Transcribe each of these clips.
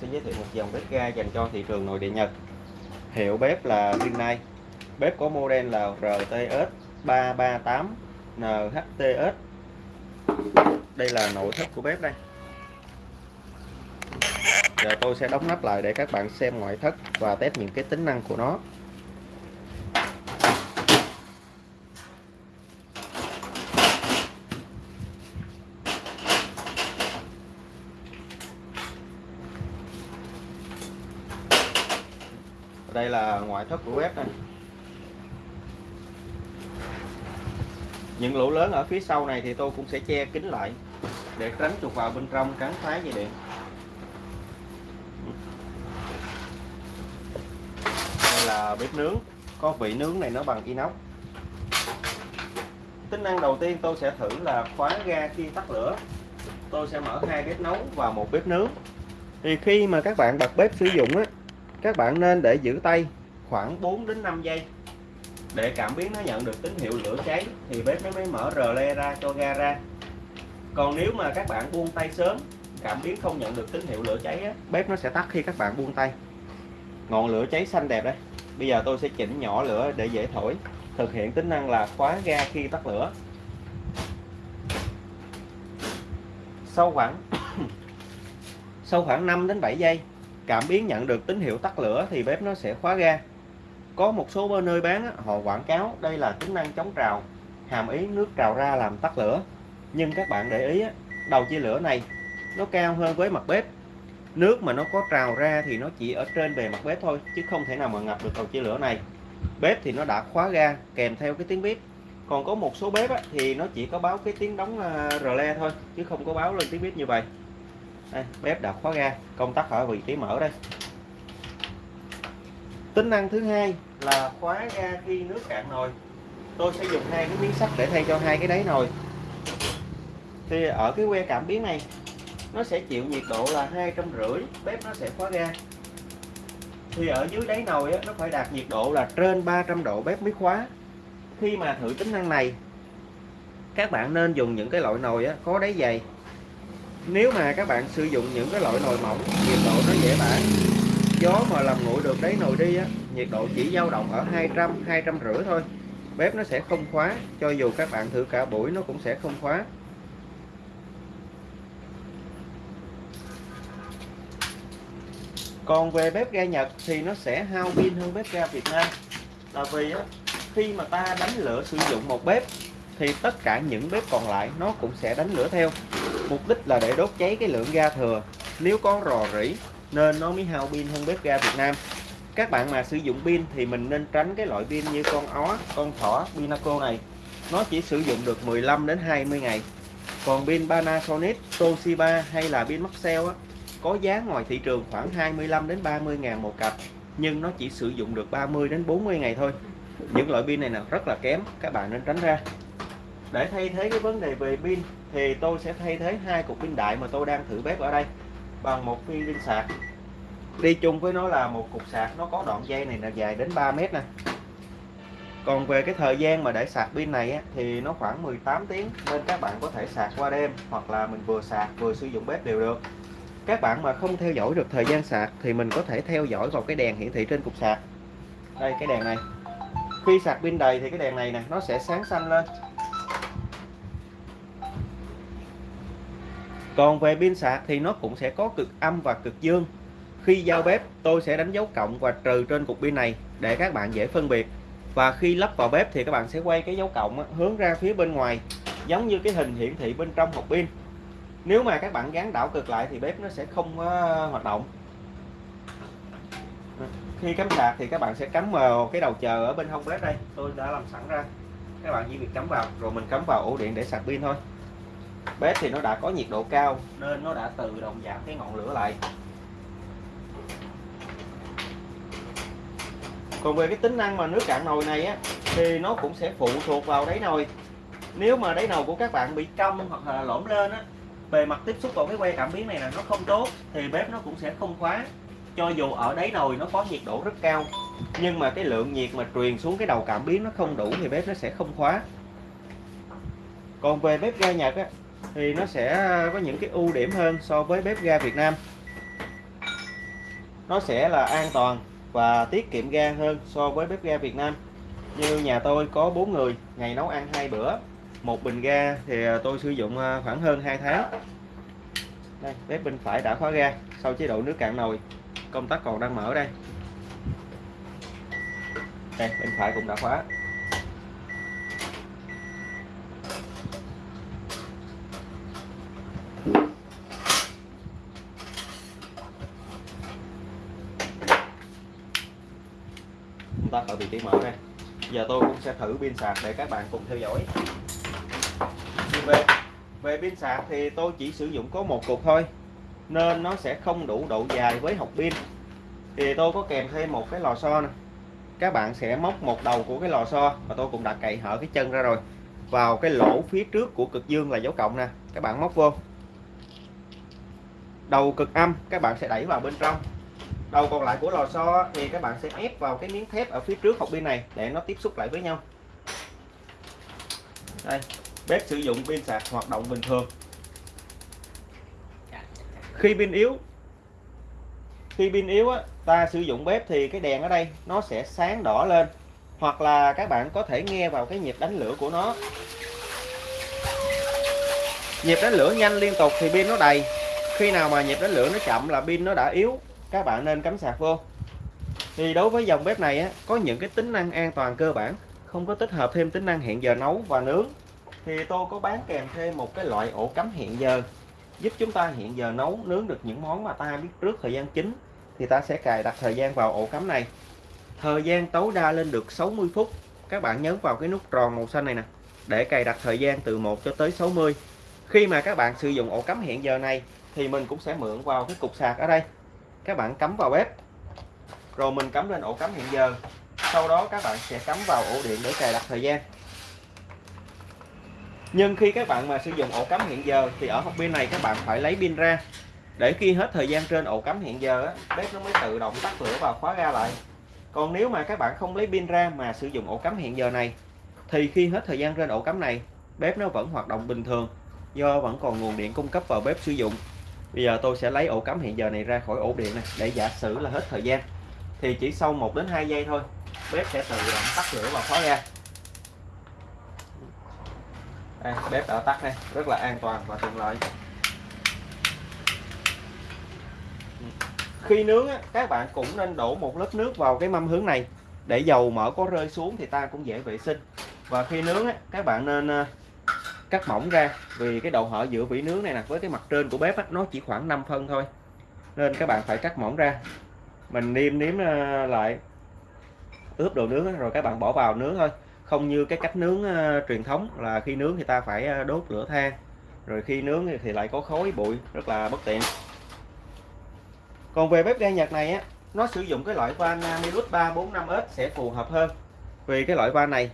sẽ giới thiệu một dòng bếp ga dành cho thị trường nội địa Nhật. Hiệu bếp là Rinnai. Bếp có model là RTS 338 NHTS. Đây là nội thất của bếp đây. Giờ tôi sẽ đóng nắp lại để các bạn xem ngoại thất và test những cái tính năng của nó. Đây là ngoại thất của bếp này. Những lỗ lớn ở phía sau này thì tôi cũng sẽ che kín lại để tránh trục vào bên trong cắn phá dây điện. Đây là bếp nướng. Có vị nướng này nó bằng inox. Tính năng đầu tiên tôi sẽ thử là khóa ga khi tắt lửa. Tôi sẽ mở hai bếp nấu và một bếp nướng. Thì khi mà các bạn bật bếp sử dụng á các bạn nên để giữ tay khoảng 4 đến 5 giây. Để cảm biến nó nhận được tín hiệu lửa cháy thì bếp nó mới mở rờ le ra cho ga ra. Còn nếu mà các bạn buông tay sớm cảm biến không nhận được tín hiệu lửa cháy á, bếp nó sẽ tắt khi các bạn buông tay. Ngọn lửa cháy xanh đẹp đấy bây giờ tôi sẽ chỉnh nhỏ lửa để dễ thổi thực hiện tính năng là khóa ga khi tắt lửa. Sau khoảng sau khoảng 5 đến 7 giây cảm biến nhận được tín hiệu tắt lửa thì bếp nó sẽ khóa ga. Có một số nơi bán họ quảng cáo đây là tính năng chống trào, hàm ý nước trào ra làm tắt lửa. Nhưng các bạn để ý đầu chia lửa này, nó cao hơn với mặt bếp. Nước mà nó có trào ra thì nó chỉ ở trên bề mặt bếp thôi, chứ không thể nào mà ngập được đầu chia lửa này. Bếp thì nó đã khóa ga, kèm theo cái tiếng bếp còn có một số bếp thì nó chỉ có báo cái tiếng đóng ờ, rờ le thôi, chứ không có báo lên tiếng bếp như vậy đây, bếp đã khóa ga công tắc ở vị trí mở đây. Tính năng thứ hai là khóa ga khi nước cạn nồi. Tôi sẽ dùng hai cái miếng sắt để thay cho hai cái đáy nồi. Thì ở cái que cảm biến này nó sẽ chịu nhiệt độ là hai trăm rưỡi bếp nó sẽ khóa ga. Thì ở dưới đáy nồi á, nó phải đạt nhiệt độ là trên 300 độ bếp mới khóa. Khi mà thử tính năng này các bạn nên dùng những cái loại nồi á, có đáy dày nếu mà các bạn sử dụng những cái loại nồi mỏng nhiệt độ nó dễ bả gió mà làm nguội được đấy nồi đi á nhiệt độ chỉ dao động ở 200 200 rưỡi thôi. Bếp nó sẽ không khóa cho dù các bạn thử cả buổi nó cũng sẽ không khóa. Còn về bếp ga Nhật thì nó sẽ hao pin hơn bếp ga Việt Nam. Là vì á, khi mà ta đánh lửa sử dụng một bếp thì tất cả những bếp còn lại nó cũng sẽ đánh lửa theo mục đích là để đốt cháy cái lượng ga thừa. Nếu có rò rỉ nên nó mới hao pin hơn bếp ga Việt Nam. Các bạn mà sử dụng pin thì mình nên tránh cái loại pin như con ó con thỏ Pinaco này. Nó chỉ sử dụng được 15 đến 20 ngày. Còn pin Panasonic Toshiba hay là pin Maxell á, có giá ngoài thị trường khoảng 25 đến 30 ngàn một cặp nhưng nó chỉ sử dụng được 30 đến 40 ngày thôi. Những loại pin này là rất là kém các bạn nên tránh ra để thay thế cái vấn đề về pin thì tôi sẽ thay thế hai cục pin đại mà tôi đang thử bếp ở đây bằng một pin pin sạc. Đi chung với nó là một cục sạc nó có đoạn dây này là dài đến 3 mét nè. Còn về cái thời gian mà để sạc pin này á, thì nó khoảng 18 tiếng nên các bạn có thể sạc qua đêm hoặc là mình vừa sạc vừa sử dụng bếp đều được. Các bạn mà không theo dõi được thời gian sạc thì mình có thể theo dõi vào cái đèn hiển thị trên cục sạc. Đây cái đèn này. Khi sạc pin đầy thì cái đèn này nè nó sẽ sáng xanh lên. Còn về pin sạc thì nó cũng sẽ có cực âm và cực dương. Khi giao bếp, tôi sẽ đánh dấu cộng và trừ trên cục pin này để các bạn dễ phân biệt. Và khi lắp vào bếp thì các bạn sẽ quay cái dấu cộng hướng ra phía bên ngoài, giống như cái hình hiển thị bên trong hộp pin. Nếu mà các bạn gắn đảo cực lại thì bếp nó sẽ không hoạt động. Khi cắm sạc thì các bạn sẽ cắm vào cái đầu chờ ở bên hông bếp đây. Tôi đã làm sẵn ra. Các bạn chỉ việc cắm vào, rồi mình cắm vào ổ điện để sạc pin thôi bếp thì nó đã có nhiệt độ cao nên nó đã tự động giảm cái ngọn lửa lại. Còn về cái tính năng mà nước cạn nồi này á thì nó cũng sẽ phụ thuộc vào đáy nồi. Nếu mà đáy nồi của các bạn bị cong hoặc là lõm lên á bề mặt tiếp xúc vào cái que cảm biến này là nó không tốt thì bếp nó cũng sẽ không khóa. Cho dù ở đáy nồi nó có nhiệt độ rất cao nhưng mà cái lượng nhiệt mà truyền xuống cái đầu cảm biến nó không đủ thì bếp nó sẽ không khóa. Còn về bếp ga Nhật á, thì nó sẽ có những cái ưu điểm hơn so với bếp ga Việt Nam. Nó sẽ là an toàn và tiết kiệm ga hơn so với bếp ga Việt Nam. Như nhà tôi có 4 người, ngày nấu ăn hai bữa, một bình ga thì à, tôi sử dụng à, khoảng hơn 2 tháng. Đây, bếp bên phải đã khóa ga, sau chế độ nước cạn nồi, công tắc còn đang mở đây. Đây, bên phải cũng đã khóa. Tắt ở vị trí mở đây. Giờ tôi cũng sẽ thử pin sạc để các bạn cùng theo dõi. Về về pin sạc thì tôi chỉ sử dụng có một cục thôi, nên nó sẽ không đủ độ dài với học pin. Thì tôi có kèm thêm một cái lò xo này. các bạn sẽ móc một đầu của cái lò xo và tôi cũng đã cậy hở cái chân ra rồi, vào cái lỗ phía trước của cực dương là dấu cộng nè. Các bạn móc vô. Đầu cực âm, các bạn sẽ đẩy vào bên trong đầu còn lại của lò xo thì các bạn sẽ ép vào cái miếng thép ở phía trước hộp pin này để nó tiếp xúc lại với nhau. Đây bếp sử dụng pin sạc hoạt động bình thường. Khi pin yếu khi pin yếu á, ta sử dụng bếp thì cái đèn ở đây nó sẽ sáng đỏ lên hoặc là các bạn có thể nghe vào cái nhịp đánh lửa của nó. Nhịp đánh lửa nhanh liên tục thì pin nó đầy. Khi nào mà nhịp đánh lửa nó chậm là pin nó đã yếu các bạn nên cắm sạc vô. Thì đối với dòng bếp này á, có những cái tính năng an toàn cơ bản không có tích hợp thêm tính năng hẹn giờ nấu và nướng. Thì tôi có bán kèm thêm một cái loại ổ cắm hẹn giờ giúp chúng ta hiện giờ nấu nướng được những món mà ta biết trước thời gian chính thì ta sẽ cài đặt thời gian vào ổ cắm này. Thời gian tối đa lên được 60 phút. Các bạn nhấn vào cái nút tròn màu xanh này nè để cài đặt thời gian từ 1 cho tới 60 khi mà các bạn sử dụng ổ cắm hẹn giờ này thì mình cũng sẽ mượn vào cái cục sạc ở đây các bạn cắm vào bếp. Rồi mình cắm lên ổ cắm hiện giờ. Sau đó các bạn sẽ cắm vào ổ điện để cài đặt thời gian. Nhưng khi các bạn mà sử dụng ổ cắm hiện giờ thì ở hộp pin này các bạn phải lấy pin ra. Để khi hết thời gian trên ổ cắm hiện giờ bếp nó mới tự động tắt lửa và khóa ra lại. Còn nếu mà các bạn không lấy pin ra mà sử dụng ổ cắm hiện giờ này, thì khi hết thời gian trên ổ cắm này, bếp nó vẫn hoạt động bình thường, do vẫn còn nguồn điện cung cấp vào bếp sử dụng bây giờ tôi sẽ lấy ổ cắm hiện giờ này ra khỏi ổ điện này để giả sử là hết thời gian. Thì chỉ sau 1 đến 2 giây thôi bếp sẽ tự động tắt lửa và khóa ra đây, bếp đã tắt đây rất là an toàn và tiện lợi. Khi nướng các bạn cũng nên đổ một lớp nước vào cái mâm hướng này. Để dầu mỡ có rơi xuống thì ta cũng dễ vệ sinh. Và khi nướng các bạn nên ờ, cắt mỏng ra, vì cái độ hở giữa vỉ nướng này nè với cái mặt trên của bếp nó chỉ khoảng 5 phân thôi. Nên các bạn phải cắt mỏng ra. Mình niêm nếm ờ, lại, ướp đồ nướng rồi các bạn bỏ vào nướng thôi. Không như cái cách nướng ờ, truyền thống là khi nướng thì ta phải ờ, đốt lửa than, rồi khi nướng thì lại có khói bụi, rất là bất tiện. Còn về bếp ga Nhật này á, nó sử dụng cái loại van Milus 345S sẽ phù hợp hơn. Vì cái loại van này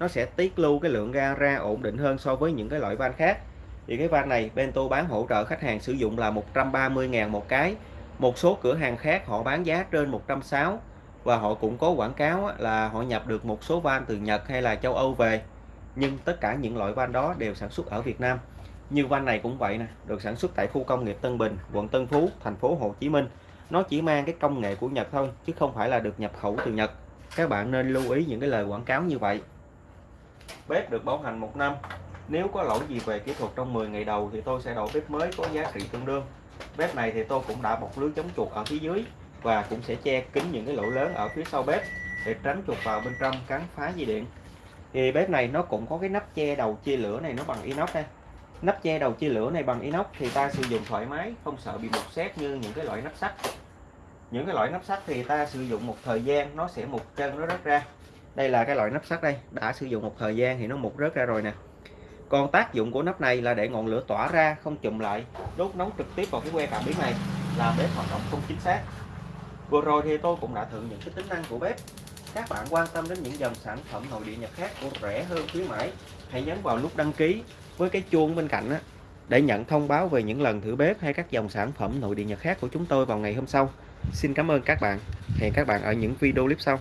nó sẽ tiết lưu cái lượng ga ra ổn định hơn so với những cái loại van khác. Thì cái van này Bento bán hỗ trợ khách hàng sử dụng là 130.000 một cái. Một số cửa hàng khác họ bán giá trên 160 và họ cũng có quảng cáo là họ nhập được một số van từ Nhật hay là châu Âu về. Nhưng tất cả những loại van đó đều sản xuất ở Việt Nam. Như van này cũng vậy nè, được sản xuất tại khu công nghiệp Tân Bình, quận Tân Phú, thành phố Hồ Chí Minh. Nó chỉ mang cái công nghệ của Nhật thôi, chứ không phải là được nhập khẩu từ Nhật. Các bạn nên lưu ý những cái lời quảng cáo như vậy bếp được bảo hành một năm. Nếu có lỗi gì về kỹ thuật trong 10 ngày đầu thì tôi sẽ đổi bếp mới có giá trị tương đương. Bếp này thì tôi cũng đã bọc lưới chống chuột ở phía dưới và cũng sẽ che kín những cái lỗ lớn ở phía sau bếp để tránh chuột vào bên trong cắn phá dây điện. Thì bếp này nó cũng có cái nắp che đầu chia lửa này nó bằng inox đây nắp che đầu chia lửa này bằng inox thì ta sử dụng thoải mái, không sợ bị bột xét như những cái loại nắp sắt. Những cái loại nắp sắt thì ta sử dụng một thời gian, nó sẽ mục chân, nó rớt ra đây là cái loại nắp sắt đây đã sử dụng một thời gian thì nó mục rớt ra rồi nè còn tác dụng của nắp này là để ngọn lửa tỏa ra không chùm lại đốt nóng trực tiếp vào cái que cảm biến này làm bếp hoạt động không chính xác Vừa rồi thì tôi cũng đã thử những cái tính năng của bếp. Các bạn quan tâm đến những dòng sản phẩm nội địa Nhật khác của rẻ hơn khuyến mãi, hãy nhấn vào nút đăng ký với cái chuông bên cạnh á, để nhận thông báo về những lần thử bếp hay các dòng sản phẩm nội địa Nhật khác của chúng tôi vào ngày hôm sau. Xin cảm ơn các bạn. Hẹn các bạn ở những video clip sau.